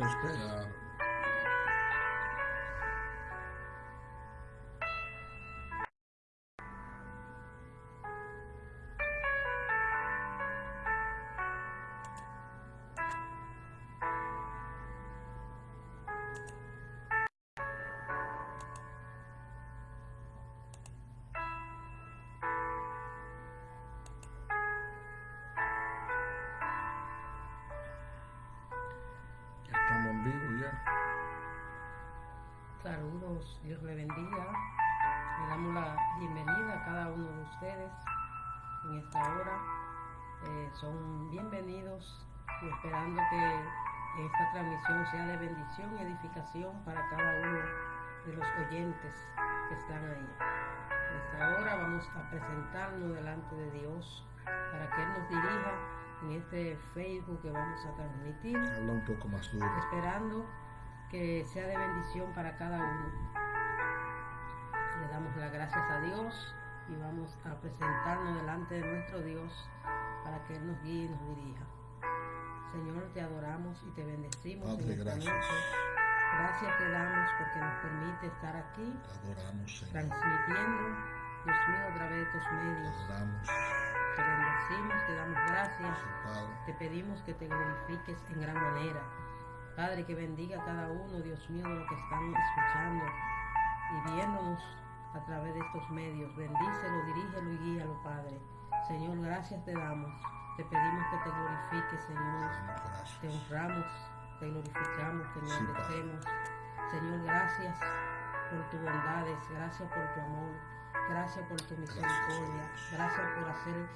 Oramos a Dios le bendiga. Le damos la bienvenida a cada uno de ustedes en esta hora. Eh, son bienvenidos y esperando que esta transmisión sea de bendición y edificación para cada uno de los oyentes que están ahí. En esta hora vamos a presentarnos delante de Dios para que Él nos dirija en este Facebook que vamos a transmitir. Habla un poco más duro. Esperando que sea de bendición para cada uno. Las gracias a Dios y vamos a presentarnos delante de nuestro Dios para que Él nos guíe y nos dirija. Señor, te adoramos y te bendecimos. Padre, gracias. Gracias te damos porque nos permite estar aquí, te adoramos, Señor. transmitiendo, Dios mío, a través de tus medios. Te adoramos. Te bendecimos, te damos gracias. Te pedimos que te glorifiques en gran manera. Padre, que bendiga a cada uno, Dios mío, de los que están escuchando y viéndonos a través de estos medios. Bendícelo, dirígelo y guíalo, Padre. Señor, gracias te damos. Te pedimos que te glorifiques, Señor. Te honramos, te glorificamos, te engrandecemos. Señor, gracias por tus bondades, gracias por tu amor, gracias por tu misericordia, gracias por hacer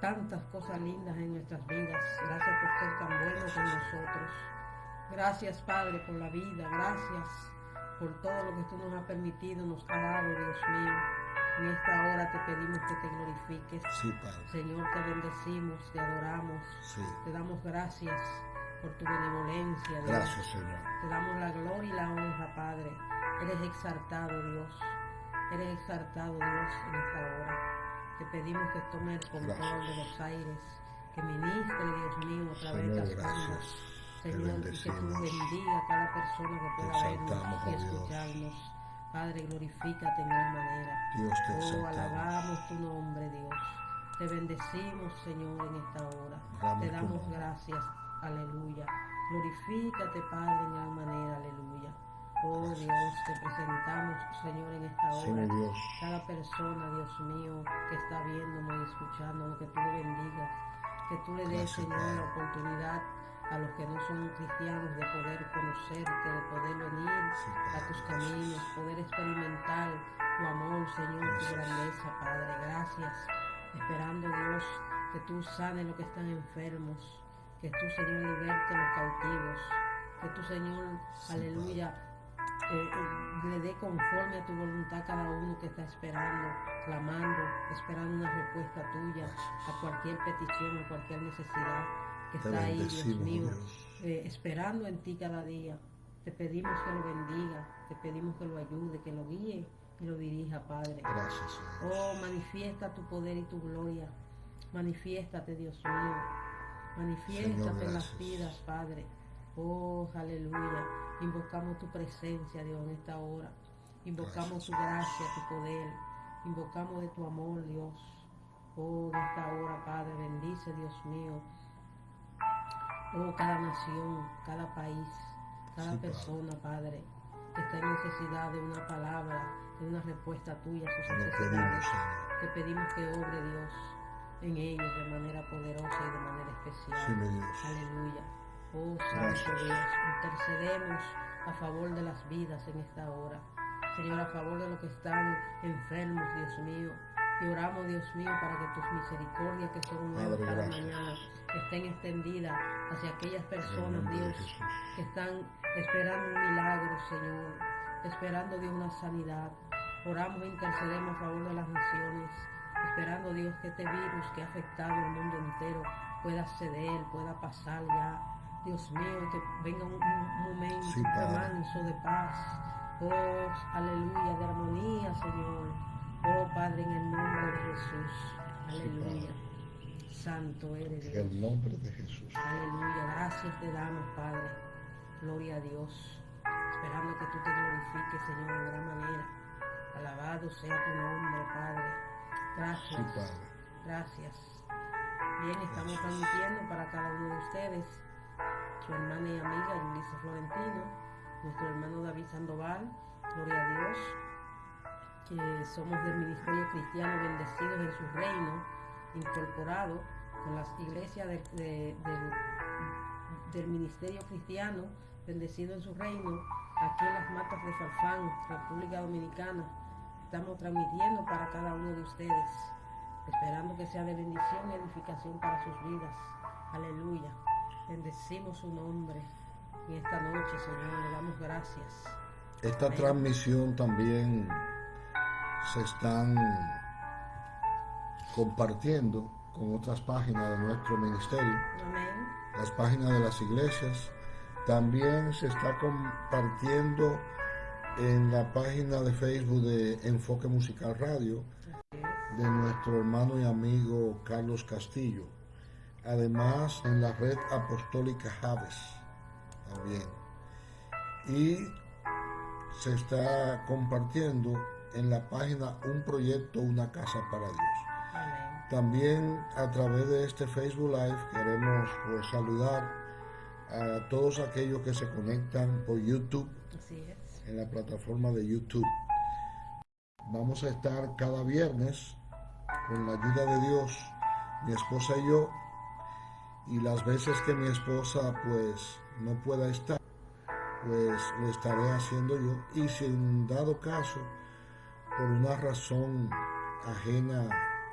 tantas cosas lindas en nuestras vidas. Gracias por ser tan bueno con nosotros. Gracias, Padre, por la vida. Gracias por todo lo que tú nos has permitido, nos ha dado, Dios mío. En esta hora te pedimos que te glorifiques. Sí, Padre. Señor, te bendecimos, te adoramos. Sí. Te damos gracias por tu benevolencia, Dios. Gracias, Señor. Te damos la gloria y la honra, Padre. Eres exaltado, Dios. Eres exaltado, Dios, en esta hora. Te pedimos que tome el control Gracias. de los aires, que ministre, Dios mío, a través de las gracias. Señor, y que tú bendiga a cada persona que pueda vernos y Dios. escucharnos. Padre, glorifícate en gran manera. Dios te Oh, alabamos tu nombre, Dios. Te bendecimos, Señor, en esta hora. Dame Te damos gracias. Aleluya. Glorifícate, Padre, en gran manera. Aleluya. Oh Gracias. Dios, te presentamos, Señor, en esta Sí, hora. mi Dios. Cada persona, Dios mío, que está viéndome y escuchándonos, que tú le bendigas, que tú le des, Gracias, Señor, Padre. la oportunidad a los que no son cristianos de poder conocerte, de poder venir a tus caminos, poder experimentar tu amor, Señor, tu grandeza, Padre. Gracias. Esperando, Dios, que tú sanes los que están enfermos, que tú, Señor, libertes los cautivos, que tú, Señor, aleluya, eh, eh, le dé conforme a tu voluntad a cada uno que está esperando, clamando, esperando una respuesta tuya a cualquier petición, a cualquier necesidad que está ahí, Dios mío, eh, esperando en ti cada día. Te pedimos que lo bendiga, te pedimos que lo ayude, que lo guíe y lo dirija, Padre. Gracias, Dios. Oh, manifiesta tu poder y tu gloria. Manifiéstate, Dios mío. Manifiéstate en las vidas, Padre. Oh, aleluya. Invocamos tu presencia, Dios, en esta hora. Invocamos Gracias, tu gracia, tu poder. Invocamos de tu amor, Dios. Oh, en esta hora, Padre, bendice, Dios mío. Oh, cada nación, cada país, cada Sí, persona, Padre, que está en necesidad de una palabra, de una respuesta tuya a sus necesidades. pedimos. Te pedimos que obre Dios en ellos de manera poderosa y de manera especial. Sí, Dios. Aleluya. Oh. Santo Dios, intercedemos a favor de las vidas en esta hora. Señor, a favor de los que están enfermos, Dios mío. Y oramos, Dios mío, para que tus misericordias que son nuevas cada mañana estén extendidas hacia aquellas personas, Dios, que están esperando un milagro, Señor, esperando Dios una sanidad. Oramos e intercedemos a favor de las naciones, esperando Dios que este virus que ha afectado al mundo entero pueda ceder, pueda pasar ya. Dios mío, que venga un, un momento, Sí, remanso de paz. Oh, aleluya, de armonía, Señor. Oh, Padre, en el nombre de Jesús. Sí, Aleluya. Santo eres En el nombre de Jesús. Aleluya, gracias te damos, Padre. Gloria a Dios. Esperando que tú te glorifiques, Señor, de gran manera. Alabado sea tu nombre, Padre. Gracias. Sí, Padre. Gracias. Bien, estamos transmitiendo para cada uno de ustedes, su hermana y amiga Yulisa Florentino, nuestro hermano David Sandoval, gloria a Dios, que somos del Ministerio Cristiano Bendecidos en su reino, incorporado con las iglesias de- de- del, del Ministerio Cristiano Bendecido en su reino, aquí en las matas de Farfán, República Dominicana. Estamos transmitiendo para cada uno de ustedes esperando que sea de bendición y edificación para sus vidas. Aleluya. Bendecimos su nombre en esta noche, Señor. Le damos gracias. Esta Amén. transmisión también se están compartiendo con otras páginas de nuestro ministerio, Amén. las páginas de las iglesias. También se está compartiendo en la página de Facebook de Enfoque Musical Radio de nuestro hermano y amigo Carlos Castillo. Además en la red apostólica Javes también. Y se está compartiendo en la página Un Proyecto, Una Casa para Dios. También a través de este Facebook Live queremos pues, saludar a todos aquellos que se conectan por YouTube, Así es. en la plataforma de YouTube. Vamos a estar cada viernes con la ayuda de Dios, mi esposa y yo, y las veces que mi esposa pues no pueda estar, pues lo estaré haciendo yo. Y si en dado caso, por una razón ajena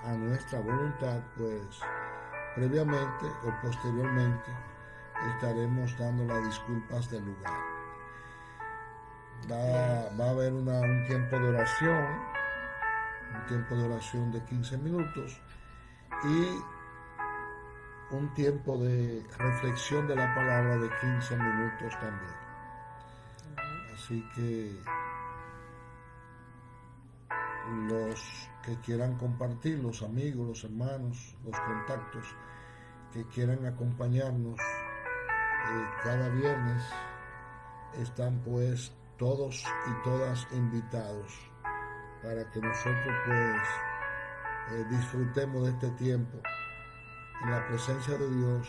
a nuestra voluntad, pues previamente o posteriormente estaremos dando las disculpas del lugar. Va, va a haber una- un tiempo de oración, un tiempo de oración de 15 minutos y un tiempo de reflexión de la palabra de 15 minutos también. Así que los que quieran compartir, los amigos, los hermanos, los contactos que quieran acompañarnos eh, cada viernes, están pues todos y todas invitados para que nosotros pues eh, disfrutemos de este tiempo en la presencia de Dios,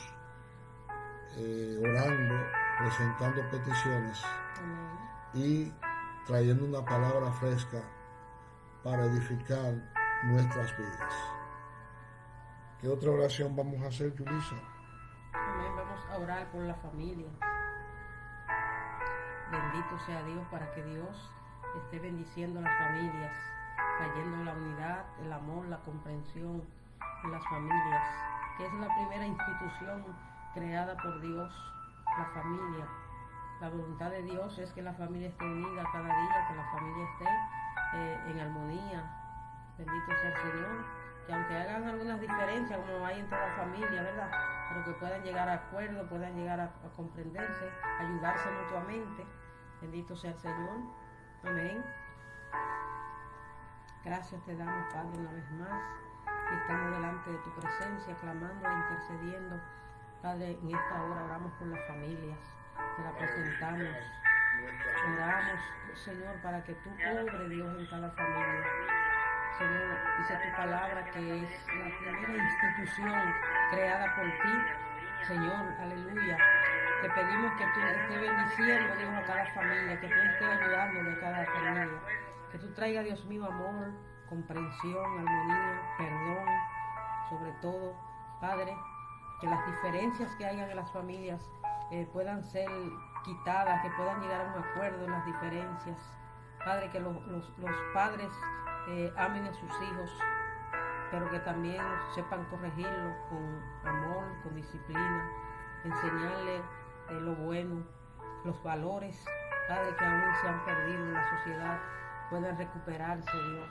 eh, orando, presentando peticiones y trayendo una palabra fresca para edificar nuestras vidas. ¿Qué otra oración vamos a hacer, Julissa? Amén. Vamos a orar por la familia. Bendito sea Dios para que Dios esté bendiciendo a las familias, trayendo la unidad, el amor, la comprensión en las familias, que es la primera institución creada por Dios, la familia. La voluntad de Dios es que la familia esté unida cada día, que la familia esté eh, en armonía. Bendito sea el Señor. Que aunque hagan algunas diferencias, como hay en toda familia, ¿verdad? Pero que puedan llegar a acuerdo, puedan llegar a, a comprenderse, ayudarse mutuamente. Bendito sea el Señor. Amén. Gracias te damos, Padre, una vez más. Estamos delante de tu presencia, clamando e intercediendo. Padre, en esta hora oramos por las familias, te la presentamos. Oramos, Señor, para que tú obre Dios en cada familia. Señor, dice tu palabra que es la primera institución creada por ti. Señor, aleluya. Te pedimos que tú estés bendiciendo, Dios, a cada familia, que tú estés ayudándole a cada familia. Que tú traigas, Dios mío, amor, comprensión, armonía, perdón, sobre todo, Padre, que las diferencias que hayan en las familias eh, puedan ser quitadas, que puedan llegar a un acuerdo en las diferencias. Padre, que los, los- padres eh, amen a sus hijos, pero que también sepan corregirlo con amor, con disciplina, enseñarle eh, lo bueno, los valores, Padre, que aún se han perdido en la sociedad, puedan recuperarse, Dios,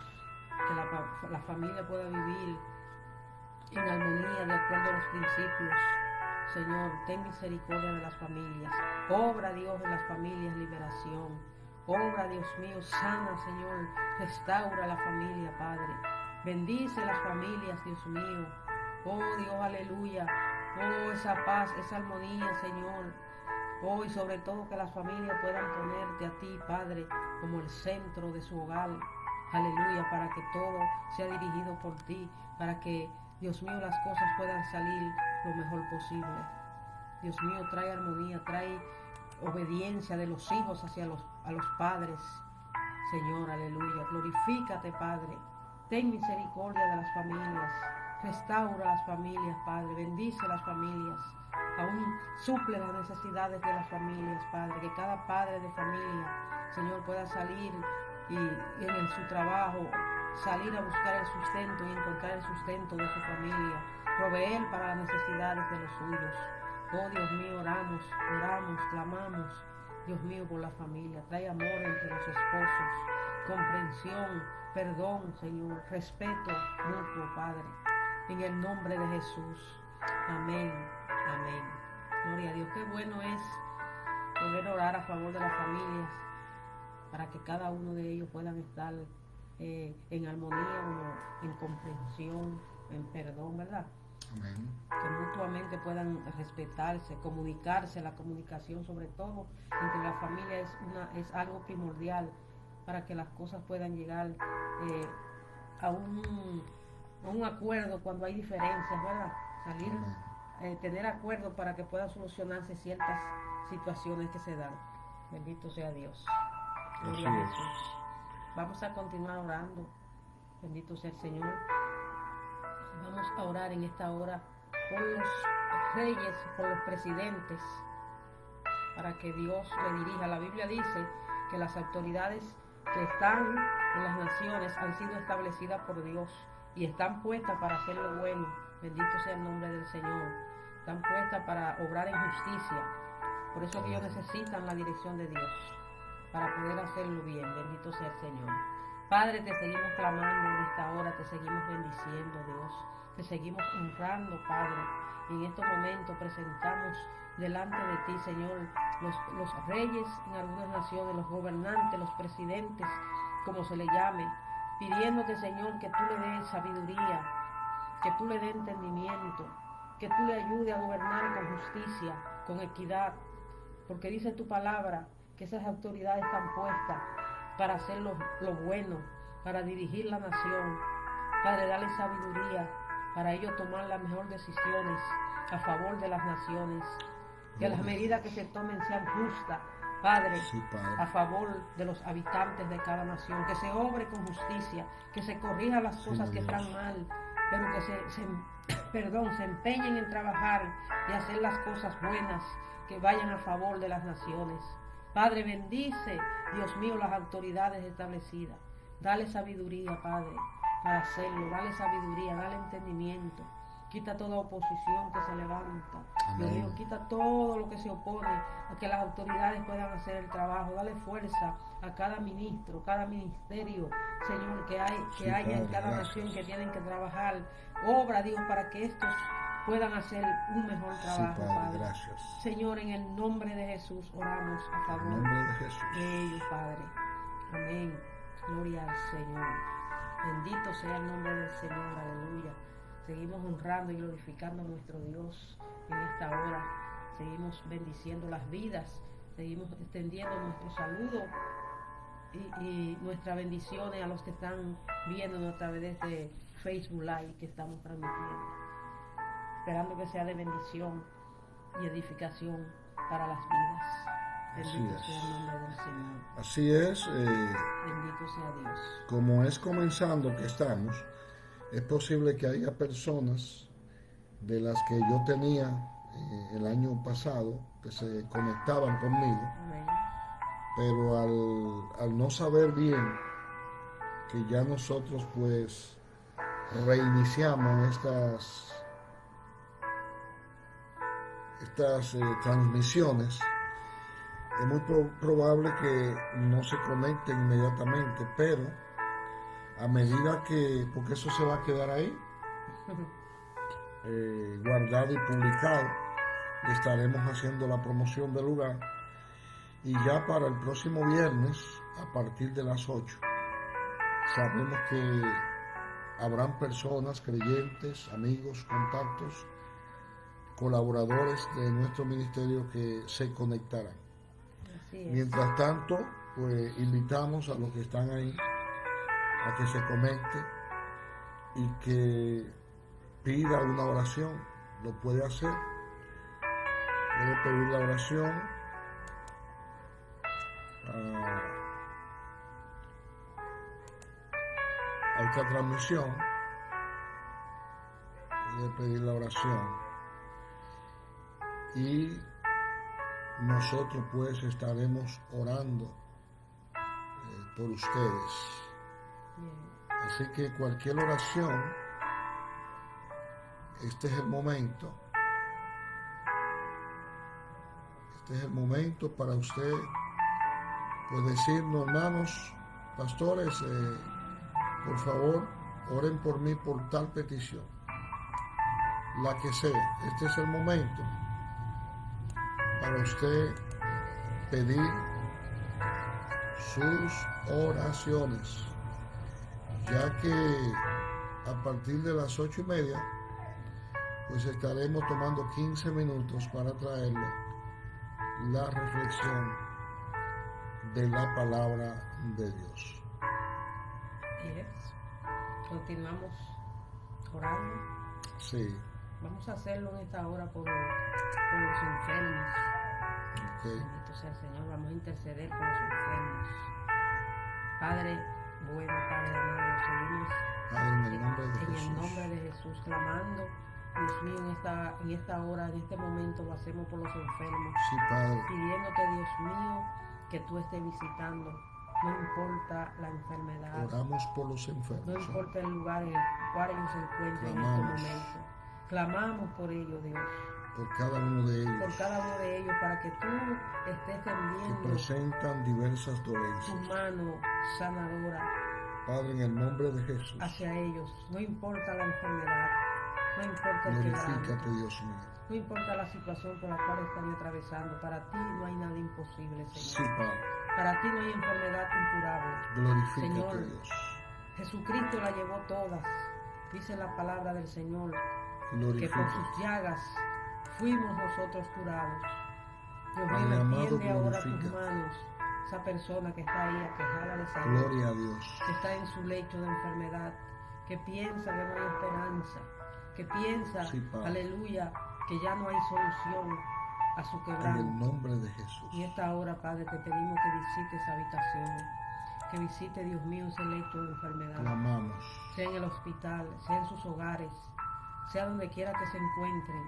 que la, la familia pueda vivir en armonía de acuerdo a los principios. Señor, ten misericordia de las familias. Obra, Dios, en las familias liberación. Obra, Dios mío, sana, Señor. Restaura la familia, Padre. Bendice las familias, Dios mío. Oh Dios, aleluya. Oh, esa paz, esa armonía, Señor. Hoy sobre todo que las familias puedan ponerte a ti, Padre, como el centro de su hogar. Aleluya, para que todo sea dirigido por ti, para que, Dios mío, las cosas puedan salir lo mejor posible. Dios mío, trae armonía, trae obediencia de los hijos hacia los, a los padres. Señor, aleluya. Glorifícate, Padre. Ten misericordia de las familias. Restaura las familias, Padre. Bendice las familias. Aún suple las necesidades de las familias, Padre. Que cada padre de familia, Señor, pueda salir y, en su trabajo salir a buscar el sustento y encontrar el sustento de su familia. Proveer para las necesidades de los suyos. Oh Dios mío, oramos, oramos, clamamos, Dios mío, por la familia. Trae amor entre los esposos, comprensión, perdón, Señor, respeto mutuo, Padre. En el nombre de Jesús. Amén, amén. Gloria a Dios. Qué bueno es poder orar a favor de las familias para que cada uno de ellos puedan estar eh, en armonía, en comprensión, en perdón, ¿verdad? Que mutuamente puedan respetarse, comunicarse, la comunicación sobre todo entre la familia es, una, es algo primordial para que las cosas puedan llegar eh, a, un, un acuerdo cuando hay diferencias, ¿verdad? Salir, eh, tener acuerdo para que puedan solucionarse ciertas situaciones que se dan. Bendito sea Dios. Gloria a Jesús. Vamos a continuar orando. Bendito sea el Señor. Vamos a orar en esta hora por los reyes, por los presidentes, para que Dios le dirija. La Biblia dice que las autoridades que están en las naciones han sido establecidas por Dios y están puestas para hacer lo bueno. Bendito sea el nombre del Señor. Están puestas para obrar en justicia. Por eso que ellos necesitan la dirección de Dios para poder hacerlo bien. Bendito sea el Señor. Padre, te seguimos clamando en esta hora, te seguimos bendiciendo, Dios. Te seguimos honrando, Padre. Y en estos momentos presentamos delante de ti, Señor, los, reyes en algunas naciones, los gobernantes, los presidentes, como se le llame, pidiéndote, Señor, que tú le des sabiduría, que tú le des entendimiento, que tú le ayudes a gobernar con justicia, con equidad, porque dice tu palabra que esas autoridades están puestas para hacer lo, bueno, para dirigir la nación, para darle sabiduría, para ellos tomar las mejores decisiones a favor de las naciones. Que las medidas que se tomen sean justas, Padre, a favor de los habitantes de cada nación. Que se obre con justicia, que se corrija las cosas que están mal, pero que se, perdón, se empeñen en trabajar y hacer las cosas buenas que vayan a favor de las naciones. Padre, bendice, Dios mío, las autoridades establecidas. Dale sabiduría, Padre, para hacerlo. Dale sabiduría, dale entendimiento. Quita toda oposición que se levanta. Dios mío, quita todo lo que se opone a que las autoridades puedan hacer el trabajo. Dale fuerza a cada ministro, cada ministerio, Señor, que hay, que haya en cada nación que tienen que trabajar. Obra, Dios, para que estos puedan hacer un mejor trabajo, Padre, Gracias. Señor, en el nombre de Jesús oramos a favor en nombre de, Jesús. de ellos, Padre. Amén. Gloria al Señor. Bendito sea el nombre del Señor. Aleluya. Seguimos honrando y glorificando a nuestro Dios en esta hora. Seguimos bendiciendo las vidas. Seguimos extendiendo nuestro saludo y, y nuestras bendiciones a los que están viendo a través de este Facebook Live que estamos transmitiendo esperando que sea de bendición y edificación para las vidas. Bendito sea el nombre del Señor. Así es. Eh, Bendito sea Dios. Como es comenzando que estamos, es posible que haya personas de las que yo tenía eh, el año pasado que se conectaban conmigo, pero al, al no saber bien que ya nosotros pues reiniciamos estas estas eh, transmisiones, es muy probable que no se conecten inmediatamente, pero a medida que, porque eso se va a quedar ahí, eh, guardado y publicado, estaremos haciendo la promoción del lugar. Y ya para el próximo viernes, a partir de las 8, sabemos que habrán personas, creyentes, amigos, contactos, colaboradores de nuestro ministerio que se conectaran. Mientras tanto, pues invitamos a los que están ahí a que se conecte y que pida una oración. Lo puede hacer. Puede pedir la oración. a- a esta transmisión. Puede pedir la oración. Y nosotros pues estaremos orando eh, por ustedes. Así que cualquier oración, este es el momento. Este es el momento para usted, pues decirnos, hermanos, pastores, eh, por favor, oren por mí por tal petición. La que sea, este es el momento para usted pedir sus oraciones ya que a partir de las ocho y media, pues estaremos tomando 15 minutos para traerle la reflexión de la palabra de Dios. Yes. Continuamos orando. Sí, Vamos a hacerlo en esta hora por, por los enfermos. Bendito sea el Señor. Vamos a interceder por los enfermos. Padre, bueno, Padre amado, seguimos Padre, en el nombre de en el Jesús. nombre de Jesús clamando. Dios mío, en esta, en esta hora, en este momento lo hacemos por los enfermos. Sí, Padre. Pidiéndote, Dios mío, que tú estés visitando. No importa la enfermedad. Oramos por los No enfermos. ¿eh? importa el lugar en el cual ellos se encuentren en este momento. Clamamos por ellos, Dios. Por cada uno de Por ellos cada uno de ellos, para que tú estés que tendiendo presentan diversas tu dolencias. mano sanadora Padre, en el nombre de Jesús. hacia ellos. No importa la enfermedad, no importa el Glorifícate, Dios mío. no importa la situación por la cual están atravesando. Para ti no hay nada imposible, Sí, Señor. Padre. Para ti no hay enfermedad incurable. Glorifícate, Señor. Dios. Jesucristo la llevó todas. Dice la palabra del Señor. que por sus llagas fuimos nosotros curados. Dios mío, extiende ahora tus manos. Esa persona que está ahí aquejada de salud, Gloria a Dios. que está en su lecho de enfermedad, que piensa que no hay esperanza, que piensa, Sí, aleluya, que ya no hay solución a su En el quebranto. nombre de Jesús. Y esta hora, Padre, te pedimos que visite esa habitación, que visite, Dios mío, ese lecho de enfermedad Clamamos. sea en el hospital, sea en sus hogares, sea donde quiera que se encuentren.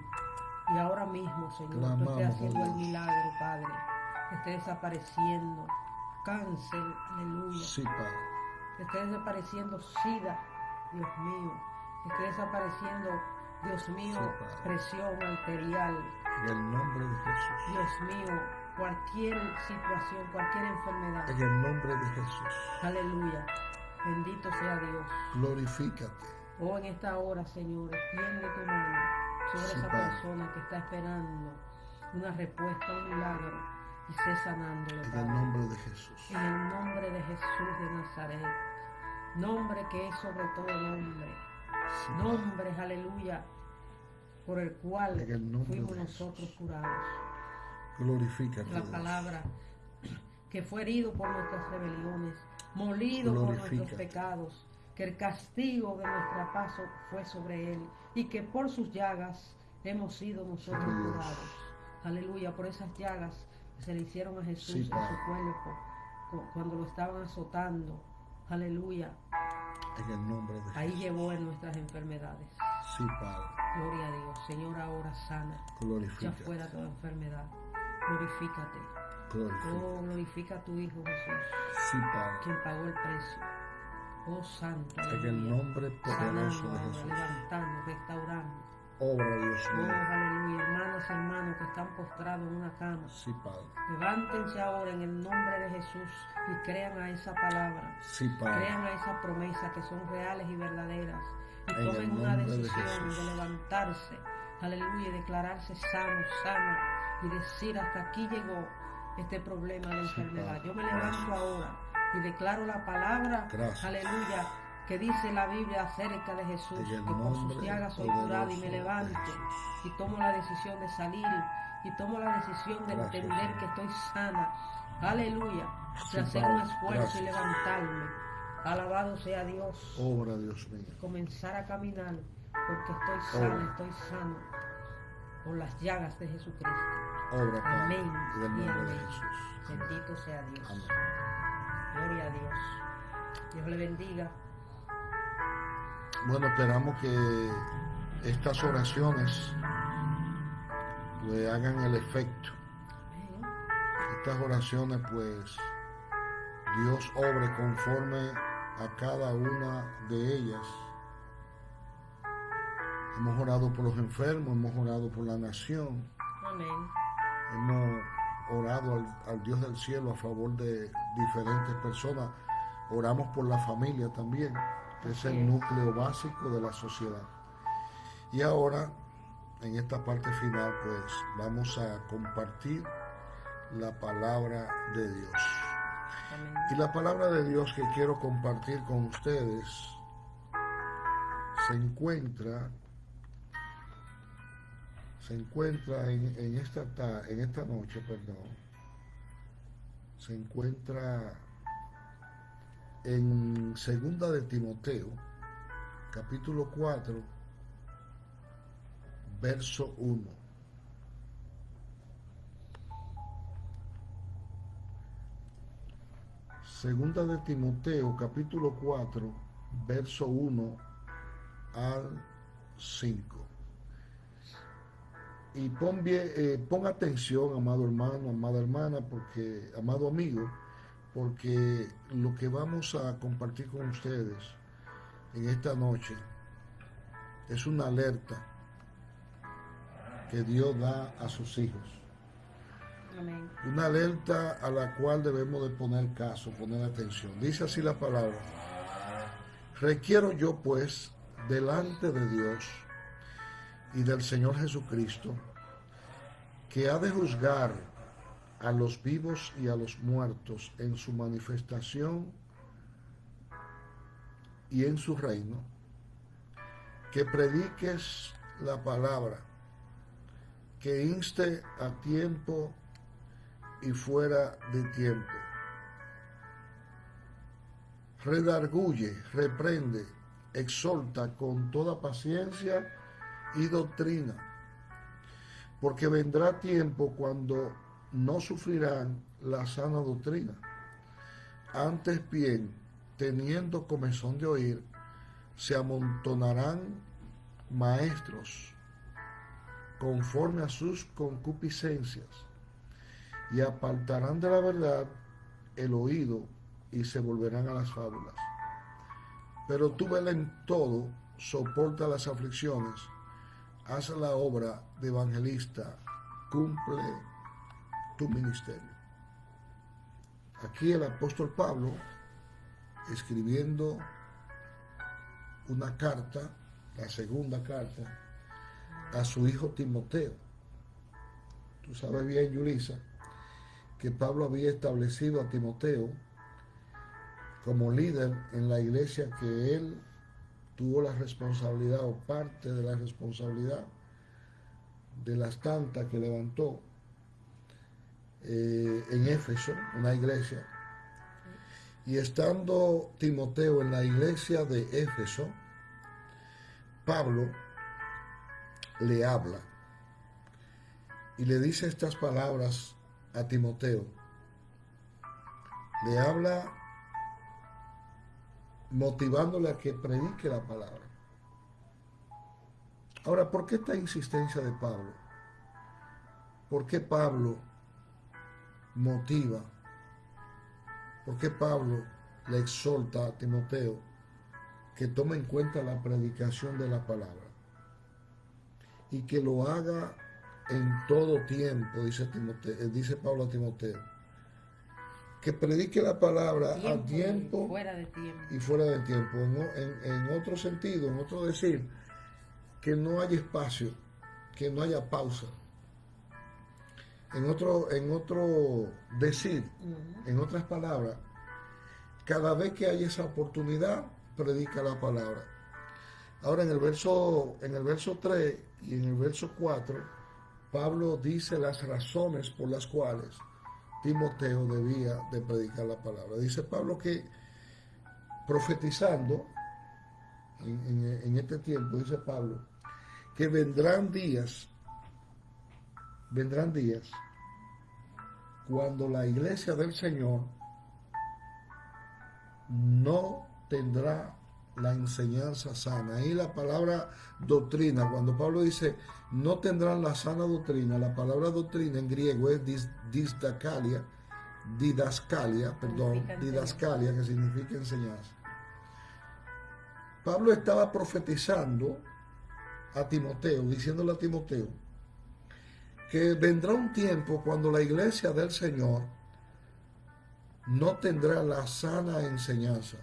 Y ahora mismo, Señor, tú estés haciendo el milagro, Padre. Que esté desapareciendo cáncer, aleluya. Sí, Padre. Que esté desapareciendo sida, Dios mío. Que esté desapareciendo, Dios mío, Sí, presión arterial. En el nombre de Jesús. Dios mío, cualquier situación, cualquier enfermedad. En el nombre de Jesús. Aleluya. Bendito sea Dios. Glorifícate. Oh, en esta hora, Señor, extiende tu mano sobre Sí, esa Padre. persona que está esperando una respuesta, un milagro, y sé sanándolo, En el Padre. nombre de Jesús. En el nombre de Jesús de Nazaret, nombre que es sobre todo nombre, Sí, Padre. nombre, aleluya, por el cual En el fuimos nosotros curados. Glorifícate. La palabra que fue herido por nuestras rebeliones, molido por nuestros pecados, que el castigo de nuestra paz fue sobre él y que por sus llagas hemos sido nosotros curados. Aleluya, por esas llagas que se le hicieron a Jesús Sí, en su cuerpo cu- cuando lo estaban azotando. Aleluya, En el nombre de ahí Jesús. llevó en nuestras enfermedades. Sí, Padre. Gloria a Dios. Señor, ahora sana. Glorifícate. fuera toda enfermedad. Glorifícate. Glorifícate. Oh, glorifica a tu Hijo Jesús, Sí, Padre. quien pagó el precio. Oh, Santo. En el nombre poderoso Sanando, de Jesús. levantando, restaurando. Obra, Dios Oh, mío. aleluya. Hermanas y hermanos que están postrados en una cama. Sí, Padre. Levántense ahora en el nombre de Jesús y crean a esa palabra. Sí, Padre. Crean a esa promesa que son reales y verdaderas. Y En tomen una de decisión de, levantarse. Aleluya. Y declararse sano, sano. Y decir hasta aquí llegó este problema de Sí, enfermedad. Padre. Yo me levanto Gracias. ahora y declaro la palabra. Gracias. Aleluya. que dice la Biblia acerca de Jesús, que por sus llagas soy curado y me levanto y tomo la decisión de salir y tomo la decisión de Gracias, entender que estoy sana. Aleluya. De hacer un esfuerzo y levantarme. Alabado sea Dios. Obra, Dios mío. Comenzar a caminar porque estoy sana, Obra. estoy sano por las llagas de Jesucristo. Obra. Amén y de amén. Jesús. Bendito sea Dios. Amén. Gloria a Dios. Dios le bendiga. Bueno, esperamos que estas oraciones pues hagan el efecto. Estas oraciones pues Dios obre conforme a cada una de ellas. Hemos orado por los enfermos, hemos orado por la nación, Amén. hemos orado al, al Dios del cielo a favor de diferentes personas. Oramos por la familia también, que es el núcleo básico de la sociedad. Y ahora, en esta parte final, pues vamos a compartir la palabra de Dios. Y la palabra de Dios que quiero compartir con ustedes se encuentra se encuentra en, en esta ta- en esta noche, perdón. Se encuentra en segunda de Timoteo, capítulo 4, verso 1. Segunda de Timoteo, capítulo 4, verso 1 al 5. Y pon, bien- eh, pon atención, amado hermano, amada hermana, porque, amado amigo, porque lo que vamos a compartir con ustedes en esta noche es una alerta que Dios da a sus hijos. Amén. Una alerta a la cual debemos de poner caso, poner atención. Dice así la palabra. Requiero yo pues delante de Dios y del Señor Jesucristo, que ha de juzgar a los vivos y a los muertos en su manifestación y en su reino, que prediques la palabra, que inste a tiempo y fuera de tiempo. Redarguye, reprende, exhorta con toda paciencia y doctrina, porque vendrá tiempo cuando no sufrirán la sana doctrina. Antes bien, teniendo comezón de oír, se amontonarán maestros conforme a sus concupiscencias y apartarán de la verdad el oído y se volverán a las fábulas. Pero tú vela en todo, soporta las aflicciones, haz la obra de evangelista, cumple tu ministerio. Aquí el apóstol Pablo, escribiendo una carta, la segunda carta, a su hijo Timoteo. Tú sabes bien, Yulisa, que Pablo había establecido a Timoteo como líder en la iglesia que él tuvo la responsabilidad o parte de la responsabilidad de las tantas que levantó eh, en Éfeso, una iglesia. Y estando Timoteo en la iglesia de Éfeso, Pablo le habla y le dice estas palabras a Timoteo. Le habla motivándole a que predique la palabra. Ahora, ¿por qué esta insistencia de Pablo? ¿Por qué Pablo motiva? ¿Por qué Pablo le exhorta a Timoteo que tome en cuenta la predicación de la palabra? Y que lo haga en todo tiempo, dice, Timoteo, eh, dice Pablo a Timoteo. Que predique la palabra a Tiempo y fuera de tiempo. y fuera de tiempo. En, en- en otro sentido, en otro decir, que no haya espacio, que no haya pausa. En otro, en otro decir, en otras palabras, cada vez que hay esa oportunidad, predica la palabra. Ahora en el verso, en el verso 3 y en el verso 4, Pablo dice las razones por las cuales Timoteo debía de predicar la palabra. Dice Pablo que profetizando en, en este tiempo, dice Pablo, que vendrán días, vendrán días cuando la iglesia del Señor no tendrá la enseñanza sana. Ahí la palabra doctrina, cuando Pablo dice no tendrán la sana doctrina, la palabra doctrina en griego es disdacalia, didascalia, perdón, didascalia, que significa enseñanza. Pablo estaba profetizando a Timoteo, diciéndole a Timoteo, que vendrá un tiempo cuando la iglesia del Señor no tendrá la sana enseñanza.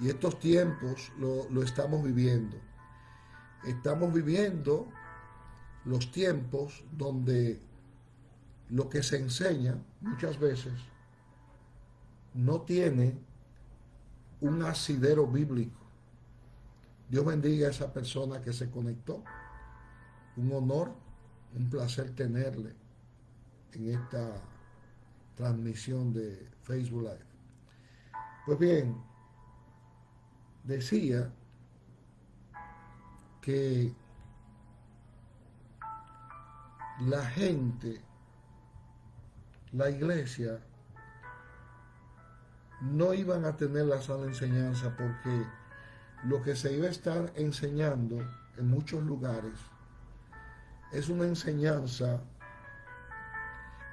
Y estos tiempos lo, lo estamos viviendo. Estamos viviendo los tiempos donde lo que se enseña muchas veces no tiene un asidero bíblico. Dios bendiga a esa persona que se conectó. Un honor un placer tenerle en esta transmisión de Facebook Live. Pues bien, decía que la gente, la iglesia, no iban a tener la sana enseñanza porque lo que se iba a estar enseñando en muchos lugares es una enseñanza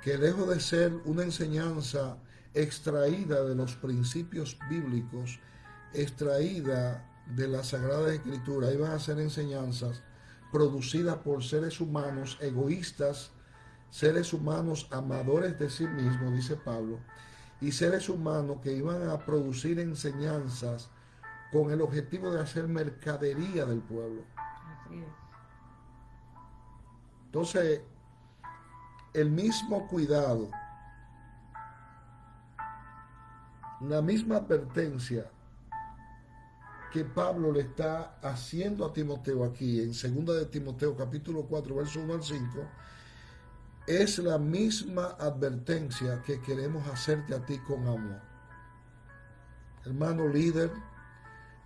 que lejos de ser una enseñanza extraída de los principios bíblicos, extraída de la Sagrada Escritura, iban a ser enseñanzas producidas por seres humanos egoístas, seres humanos amadores de sí mismos, dice Pablo, y seres humanos que iban a producir enseñanzas con el objetivo de hacer mercadería del pueblo. Así es. Entonces, el mismo cuidado, la misma advertencia que Pablo le está haciendo a Timoteo aquí, en 2 de Timoteo capítulo 4, verso 1 al 5, es la misma advertencia que queremos hacerte a ti con amor. Hermano líder,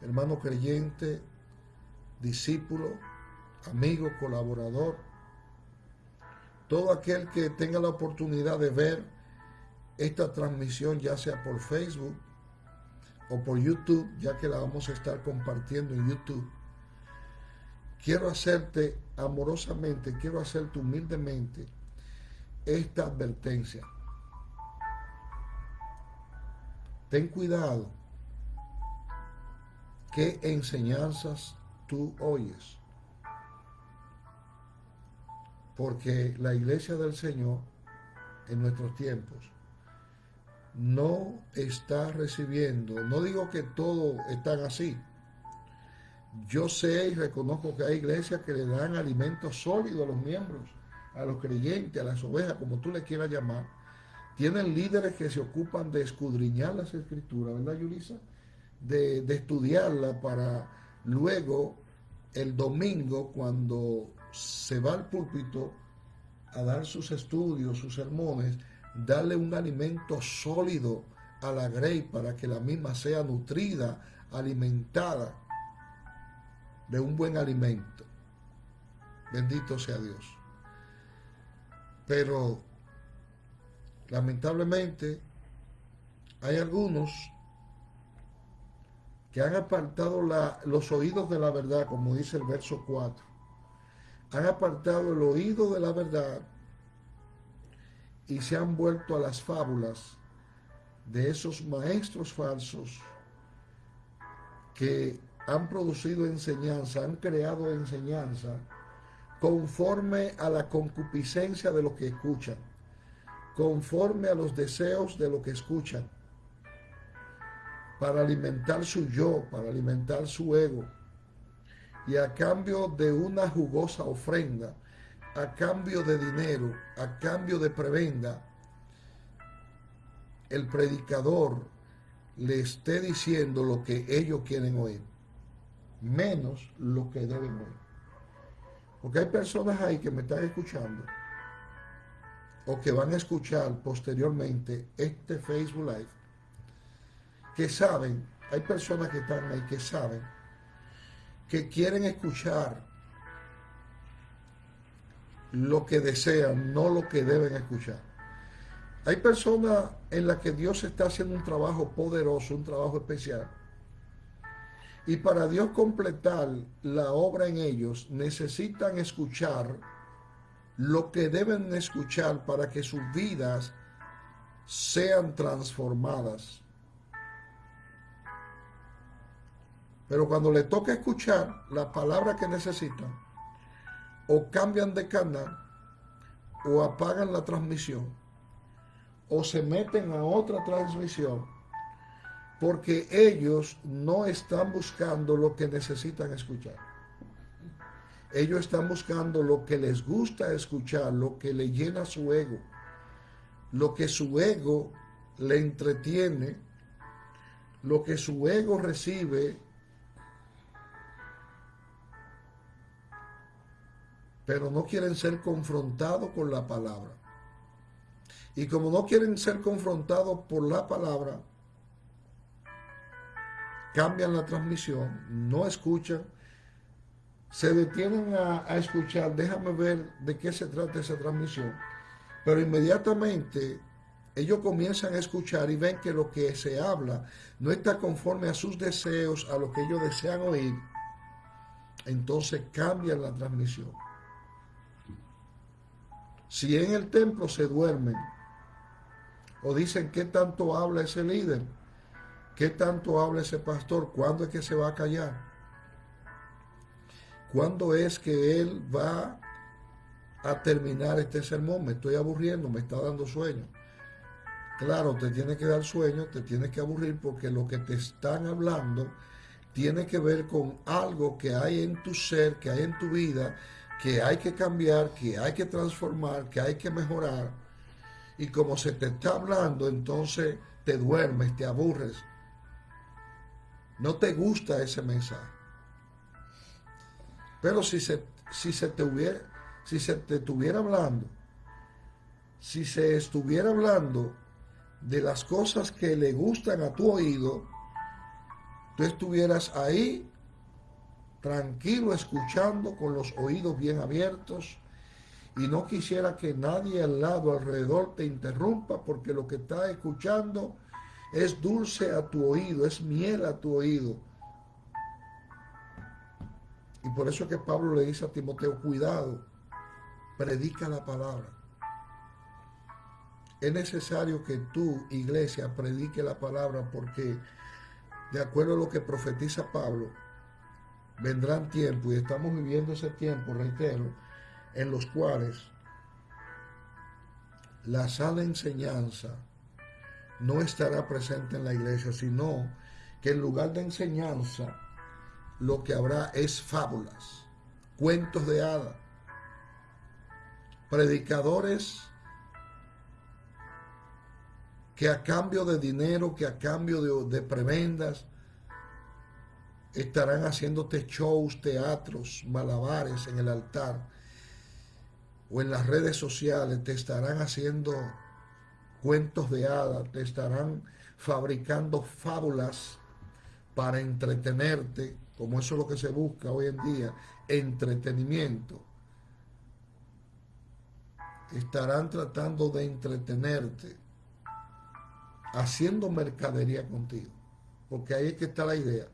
hermano creyente, discípulo, amigo, colaborador, todo aquel que tenga la oportunidad de ver esta transmisión, ya sea por Facebook o por YouTube, ya que la vamos a estar compartiendo en YouTube, quiero hacerte amorosamente, quiero hacerte humildemente esta advertencia. Ten cuidado qué enseñanzas tú oyes porque la iglesia del Señor en nuestros tiempos no está recibiendo, no digo que todos están así, yo sé y reconozco que hay iglesias que le dan alimentos sólidos a los miembros, a los creyentes, a las ovejas, como tú le quieras llamar. Tienen líderes que se ocupan de escudriñar las escrituras, ¿verdad, Yulisa? De, de estudiarla para luego el domingo, cuando se va al púlpito a dar sus estudios, sus sermones, darle un alimento sólido a la grey para que la misma sea nutrida, alimentada de un buen alimento. Bendito sea Dios. Pero lamentablemente hay algunos que han apartado los oídos de la verdad, como dice el verso 4 han apartado el oído de la verdad y se han vuelto a las fábulas de esos maestros falsos que han producido enseñanza, han creado enseñanza conforme a la concupiscencia de lo que escuchan, conforme a los deseos de lo que escuchan, para alimentar su yo, para alimentar su ego, y a cambio de una jugosa ofrenda, a cambio de dinero, a cambio de prebenda, el predicador le esté diciendo lo que ellos quieren oír, menos lo que deben oír. Porque hay personas ahí que me están escuchando o que van a escuchar posteriormente este Facebook Live, que saben, hay personas que están ahí que saben, que quieren escuchar lo que desean, no lo que deben escuchar. Hay personas en las que Dios está haciendo un trabajo poderoso, un trabajo especial. Y para Dios completar la obra en ellos, necesitan escuchar lo que deben escuchar para que sus vidas sean transformadas. Pero cuando le toca escuchar la palabra que necesitan, o cambian de canal, o apagan la transmisión, o se meten a otra transmisión, porque ellos no están buscando lo que necesitan escuchar. Ellos están buscando lo que les gusta escuchar, lo que le llena su ego, lo que su ego le entretiene, lo que su ego recibe, pero no quieren ser confrontados con la palabra. Y como no quieren ser confrontados por la palabra, cambian la transmisión, no escuchan, se detienen a, escuchar, déjame ver de qué se trata esa transmisión, pero inmediatamente ellos comienzan a escuchar y ven que lo que se habla no está conforme a sus deseos, a lo que ellos desean oír, entonces cambian la transmisión. Si en el templo se duermen, o dicen qué tanto habla ese líder, qué tanto habla ese pastor, cuándo es que se va a callar, cuándo es que él va a terminar este sermón, me estoy aburriendo, me está dando sueño. Claro, te tiene que dar sueño, te tiene que aburrir porque lo que te están hablando tiene que ver con algo que hay en tu ser, que hay en tu vida, que hay que cambiar, que hay que transformar, que hay que mejorar y como se te está hablando, entonces te duermes, te aburres. No te gusta ese mensaje. Pero si se, si se te hubiera, si se te estuviera hablando, si se estuviera hablando de las cosas que le gustan a tu oído, tú estuvieras ahí tranquilo escuchando con los oídos bien abiertos y no quisiera que nadie al lado, alrededor te interrumpa porque lo que estás escuchando es dulce a tu oído, es miel a tu oído. Y por eso es que Pablo le dice a Timoteo, cuidado, predica la palabra. Es necesario que tú, iglesia, predique la palabra porque de acuerdo a lo que profetiza Pablo, vendrán tiempos y estamos viviendo ese tiempo, reitero, en los cuales la sana enseñanza no estará presente en la iglesia, sino que en lugar de enseñanza lo que habrá es fábulas, cuentos de hadas, predicadores que a cambio de dinero, que a cambio de, de prebendas, estarán haciéndote shows, teatros, malabares en el altar o en las redes sociales te estarán haciendo cuentos de hadas, te estarán fabricando fábulas para entretenerte, como eso es lo que se busca hoy en día, entretenimiento. Estarán tratando de entretenerte, haciendo mercadería contigo, porque ahí es que está la idea.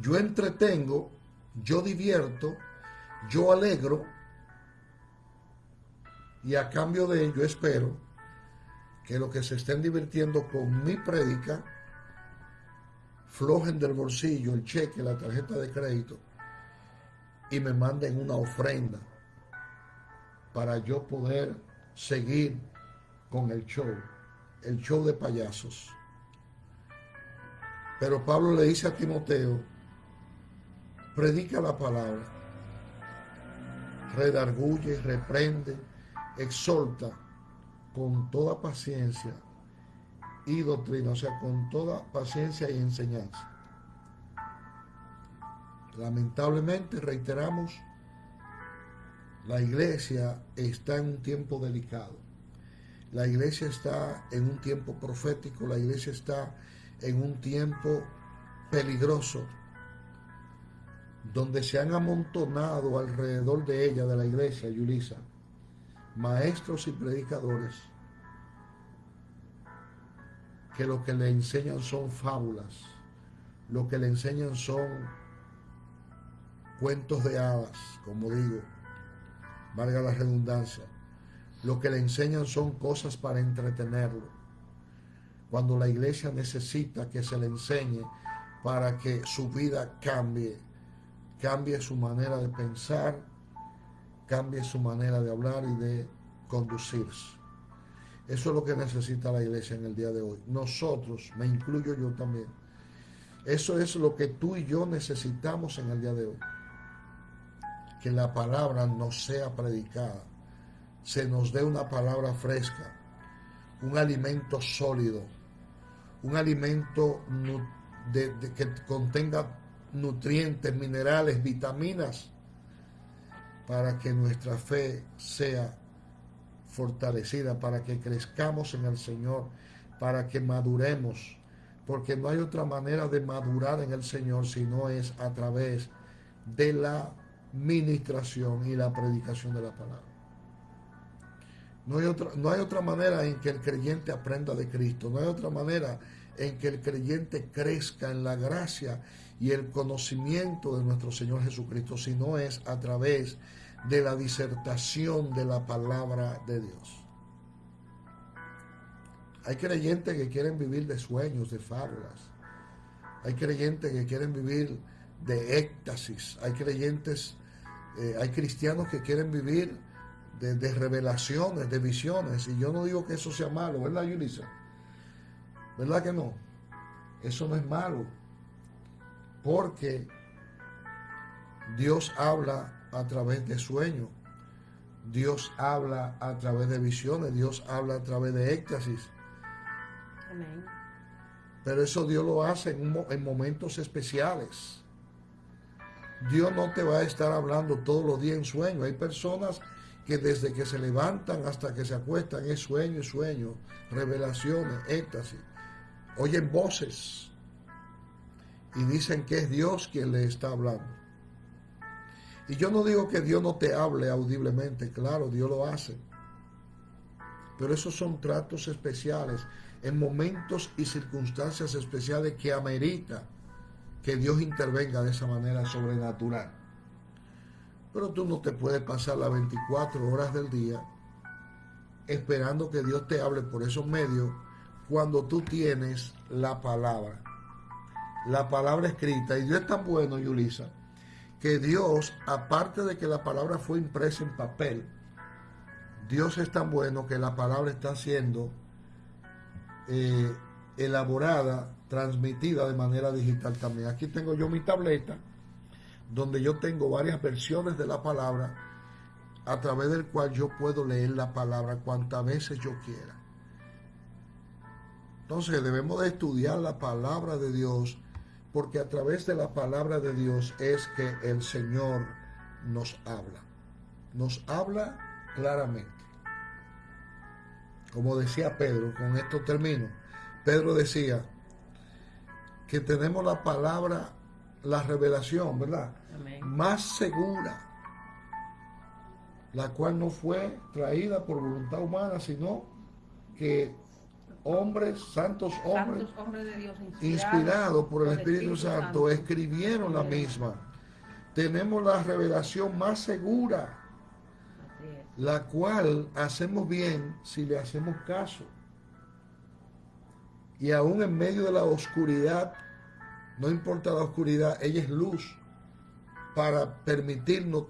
Yo entretengo, yo divierto, yo alegro, y a cambio de ello espero que los que se estén divirtiendo con mi prédica flojen del bolsillo el cheque, la tarjeta de crédito y me manden una ofrenda para yo poder seguir con el show, el show de payasos. Pero Pablo le dice a Timoteo, predica la palabra, redarguye, reprende, exhorta con toda paciencia y doctrina, o sea, con toda paciencia y enseñanza. Lamentablemente, reiteramos, la iglesia está en un tiempo delicado. La iglesia está en un tiempo profético, la iglesia está en un tiempo peligroso, donde se han amontonado alrededor de ella, de la iglesia, Yulisa, maestros y predicadores, que lo que le enseñan son fábulas, lo que le enseñan son cuentos de hadas, como digo, valga la redundancia. Lo que le enseñan son cosas para entretenerlo. Cuando la iglesia necesita que se le enseñe para que su vida cambie, cambie su manera de pensar, cambie su manera de hablar y de conducirse. Eso es lo que necesita la iglesia en el día de hoy. Nosotros, me incluyo yo también. Eso es lo que tú y yo necesitamos en el día de hoy que la palabra nos sea predicada, se nos dé una palabra fresca, un alimento sólido, un alimento que contenga nutrientes, minerales, vitaminas, para que nuestra fe sea fortalecida, para que crezcamos en el Señor, para que maduremos, porque no hay otra manera de madurar en el Señor si no es a través de la ministración y la predicación de la palabra. No hay, otra, no hay otra manera en que el creyente aprenda de Cristo, no hay otra manera en que el creyente crezca en la gracia y el conocimiento de nuestro Señor Jesucristo, si no es a través de la disertación de la palabra de Dios. Hay creyentes que quieren vivir de sueños, de fábulas. Hay creyentes que quieren vivir de éxtasis. Hay creyentes eh, hay cristianos que quieren vivir de, revelaciones, de visiones, y yo no digo que eso sea malo, ¿verdad, Yulisa? ¿Verdad que no? Eso no es malo, porque Dios habla a través de sueños, Dios habla a través de visiones, Dios habla a través de éxtasis. Pero eso Dios lo hace en momentos especiales. Dios no te va a estar hablando todos los días en sueño. Hay personas que desde que se levantan hasta que se acuestan es sueño, sueño, revelaciones, éxtasis. Oyen voces y dicen que es Dios quien le está hablando. Y yo no digo que Dios no te hable audiblemente, claro, Dios lo hace. Pero esos son tratos especiales en momentos y circunstancias especiales que amerita que Dios intervenga de esa manera sobrenatural. Pero tú no te puedes pasar las 24 horas del día esperando que Dios te hable por esos medios cuando tú tienes la palabra. La palabra escrita. Y Dios es tan bueno, Yulisa, que Dios, aparte de que la palabra fue impresa en papel, Dios es tan bueno que la palabra está siendo eh, elaborada transmitida de manera digital también. Aquí tengo yo mi tableta donde yo tengo varias versiones de la palabra a través del cual yo puedo leer la palabra cuantas veces yo quiera. Entonces debemos de estudiar la palabra de Dios porque a través de la palabra de Dios es que el Señor nos habla. Nos habla claramente. Como decía Pedro, con esto termino. Pedro decía, que tenemos la palabra, la revelación, ¿verdad? Más segura, la cual no fue traída por voluntad humana, sino que hombres, santos hombres, inspirados, por el Espíritu, Santo, escribieron la misma. Tenemos la revelación más segura, la cual hacemos bien si le hacemos caso y aún en medio de la oscuridad, no importa la oscuridad, ella es luz para permitirnos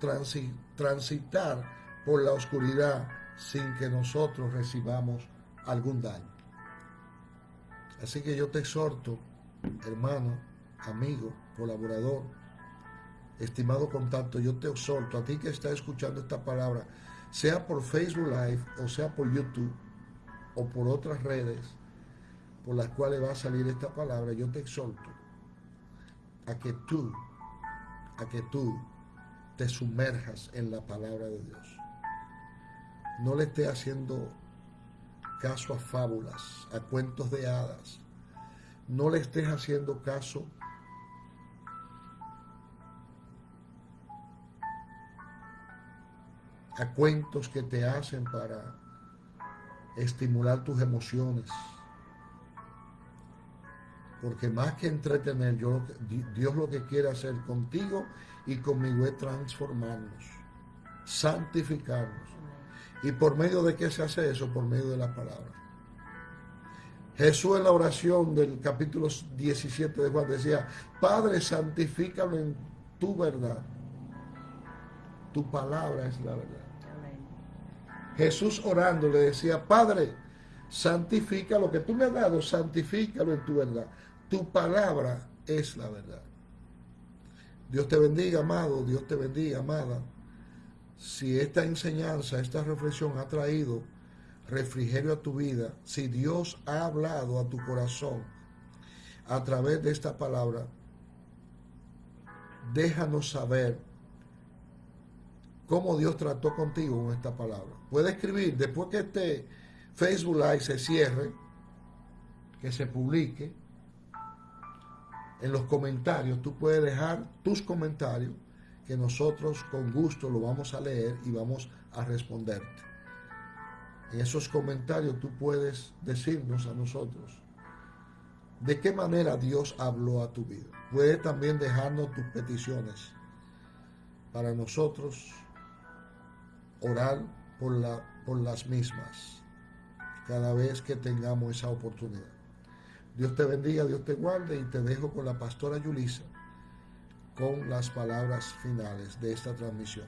transitar por la oscuridad sin que nosotros recibamos algún daño. Así que yo te exhorto, hermano, amigo, colaborador, estimado contacto, yo te exhorto a ti que estás escuchando esta palabra, sea por Facebook Live o sea por YouTube o por otras redes, por las cuales va a salir esta palabra, yo te exhorto a que tú, a que tú te sumerjas en la palabra de Dios. No le estés haciendo caso a fábulas, a cuentos de hadas. No le estés haciendo caso a cuentos que te hacen para estimular tus emociones. Porque más que entretener, Dios lo que quiere hacer contigo y conmigo es transformarnos, santificarnos. ¿Y por medio de qué se hace eso? Por medio de la palabra. Jesús en la oración del capítulo 17 de Juan decía, Padre, santifícalo en tu verdad. Tu palabra es la verdad. Jesús orando le decía, Padre, santifica lo que tú me has dado, santifícalo en tu verdad. Tu palabra es la verdad. Dios te bendiga, amado, Dios te bendiga, amada. Si esta enseñanza, esta reflexión ha traído refrigerio a tu vida, si Dios ha hablado a tu corazón a través de esta palabra, déjanos saber cómo Dios trató contigo con esta palabra. Puede escribir, después que este Facebook Live se cierre, que se publique, en los comentarios, tú puedes dejar tus comentarios, que nosotros con gusto lo vamos a leer y vamos a responderte. En esos comentarios tú puedes decirnos a nosotros de qué manera Dios habló a tu vida. Puedes también dejarnos tus peticiones para nosotros orar por, la, por las mismas cada vez que tengamos esa oportunidad. Dios te bendiga, Dios te guarde y te dejo con la pastora Yulisa con las palabras finales de esta transmisión.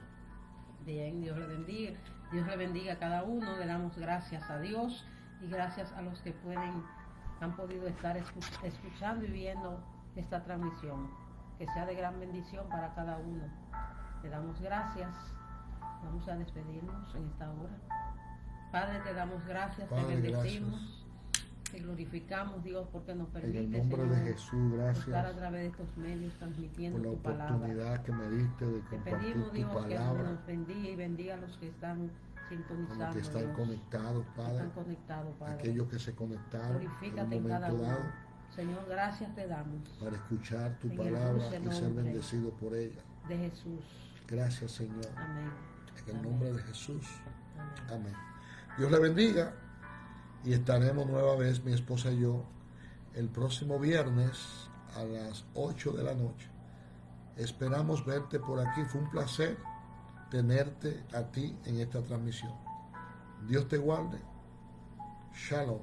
Bien, Dios le bendiga. Dios le bendiga a cada uno. Le damos gracias a Dios y gracias a los que pueden, han podido estar escu- escuchando y viendo esta transmisión. Que sea de gran bendición para cada uno. Le damos gracias. Vamos a despedirnos en esta hora. Padre, te damos gracias, Padre, te bendecimos, te glorificamos, Dios, porque nos En permite, el nombre Señor, de Jesús, estar a gracias través de estos medios transmitiendo por la tu palabra. oportunidad que me diste de Te compartir pedimos, tu Dios, que palabra nos bendiga y bendiga a los que están con sintonizando. los que están conectados, que Padre, están conectados, Padre. aquellos que se conectaron en Glorifícate un en cada uno. dado Señor, gracias te damos para escuchar tu En palabra y ser bendecido por ella. de Jesús. Gracias, Señor. Amén. En el Amén. nombre de Jesús. Amén. Amén. Dios le bendiga y estaremos nueva vez, mi esposa y yo, el próximo viernes a las 8 de la noche. Esperamos verte por aquí. Fue un placer tenerte a ti en esta transmisión. Dios te guarde. Shalom.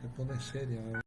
Te pones seria.